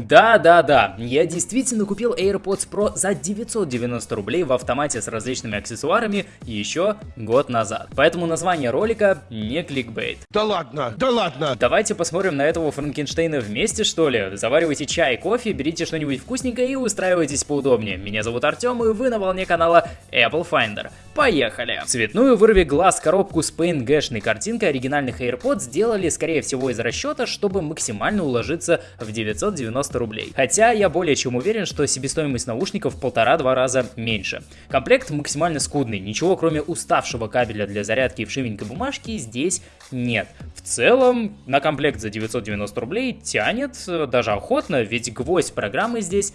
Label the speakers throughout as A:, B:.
A: Да-да-да, я действительно купил AirPods Pro за 990 рублей в автомате с различными аксессуарами еще год назад. Поэтому название ролика не кликбейт.
B: Да ладно, да ладно.
A: Давайте посмотрим на этого Франкенштейна вместе, что ли. Заваривайте чай, кофе, берите что-нибудь вкусненькое и устраивайтесь поудобнее. Меня зовут Артем, и вы на волне канала Apple Finder. Поехали! Цветную вырви глаз коробку с PNG-шной картинкой оригинальных AirPods сделали, скорее всего, из расчета, чтобы максимально уложиться в 990 рублей. Хотя я более чем уверен, что себестоимость наушников полтора-два раза меньше. Комплект максимально скудный, ничего кроме уставшего кабеля для зарядки и вшивенькой бумажки здесь нет. В целом, на комплект за 990 рублей тянет даже охотно, ведь гвоздь программы здесь...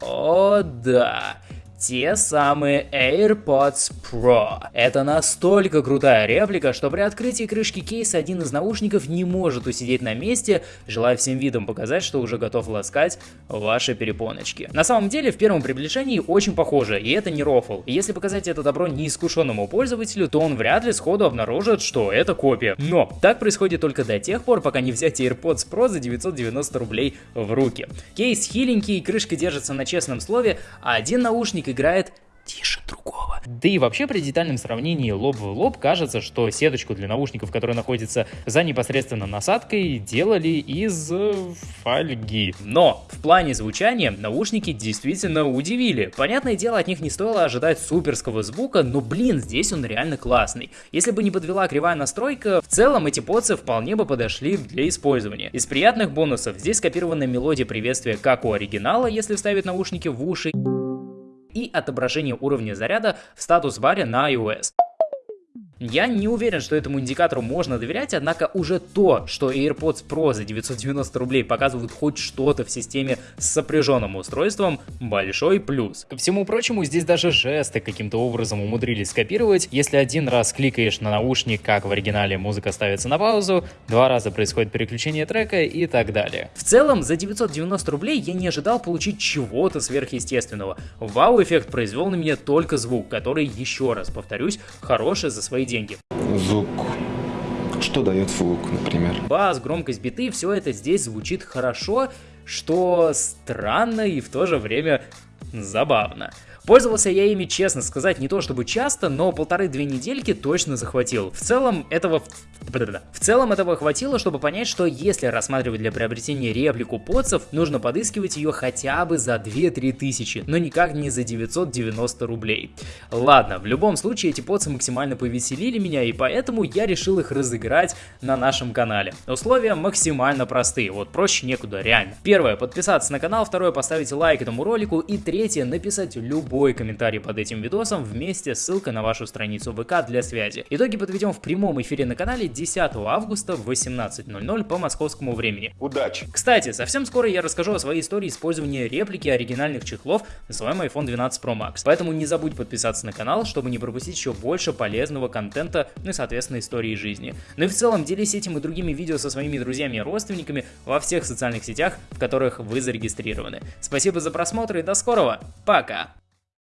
A: О, да те самые AirPods Pro. Это настолько крутая реплика, что при открытии крышки кейса один из наушников не может усидеть на месте, желая всем видом показать, что уже готов ласкать ваши перепоночки. На самом деле, в первом приближении очень похоже, и это не рофл. И если показать это добро неискушенному пользователю, то он вряд ли сходу обнаружит, что это копия. Но так происходит только до тех пор, пока не взять AirPods Pro за 990 рублей в руки. Кейс хиленький, крышка держится на честном слове, а один наушник играет тише другого. Да и вообще при детальном сравнении лоб в лоб кажется, что сеточку для наушников, которая находится за непосредственно насадкой, делали из э, фольги. Но в плане звучания наушники действительно удивили. Понятное дело, от них не стоило ожидать суперского звука, но блин, здесь он реально классный. Если бы не подвела кривая настройка, в целом эти подсы вполне бы подошли для использования. Из приятных бонусов здесь скопирована мелодия приветствия как у оригинала, если вставить наушники в уши, и отображение уровня заряда в статус-баре на iOS. Я не уверен, что этому индикатору можно доверять, однако уже то, что AirPods Pro за 990 рублей показывают хоть что-то в системе с сопряженным устройством, большой плюс. Ко всему прочему, здесь даже жесты каким-то образом умудрились скопировать. Если один раз кликаешь на наушник, как в оригинале музыка ставится на паузу, два раза происходит переключение трека и так далее. В целом, за 990 рублей я не ожидал получить чего-то сверхъестественного. Вау-эффект произвел на меня только звук, который, еще раз повторюсь, хороший за свои деньги.
C: Звук. Что дает звук, например?
A: Бас, громкость биты, все это здесь звучит хорошо, что странно и в то же время забавно. Пользовался я ими, честно сказать, не то чтобы часто, но полторы-две недельки точно захватил. В целом этого... В целом этого хватило, чтобы понять, что если рассматривать для приобретения реплику подсов, нужно подыскивать ее хотя бы за 2-3 тысячи, но никак не за 990 рублей. Ладно, в любом случае эти подсы максимально повеселили меня, и поэтому я решил их разыграть на нашем канале. Условия максимально простые, вот проще некуда, реально. Первое, подписаться на канал, второе, поставить лайк этому ролику, и третье, написать любой любой комментарий под этим видосом вместе с ссылкой на вашу страницу ВК для связи. Итоги подведем в прямом эфире на канале 10 августа в 18.00 по московскому времени.
B: Удачи!
A: Кстати, совсем скоро я расскажу о своей истории использования реплики оригинальных чехлов на своем iPhone 12 Pro Max. Поэтому не забудь подписаться на канал, чтобы не пропустить еще больше полезного контента, ну и соответственно истории жизни. Ну и в целом делись этим и другими видео со своими друзьями и родственниками во всех социальных сетях, в которых вы зарегистрированы. Спасибо за просмотр и до скорого. Пока!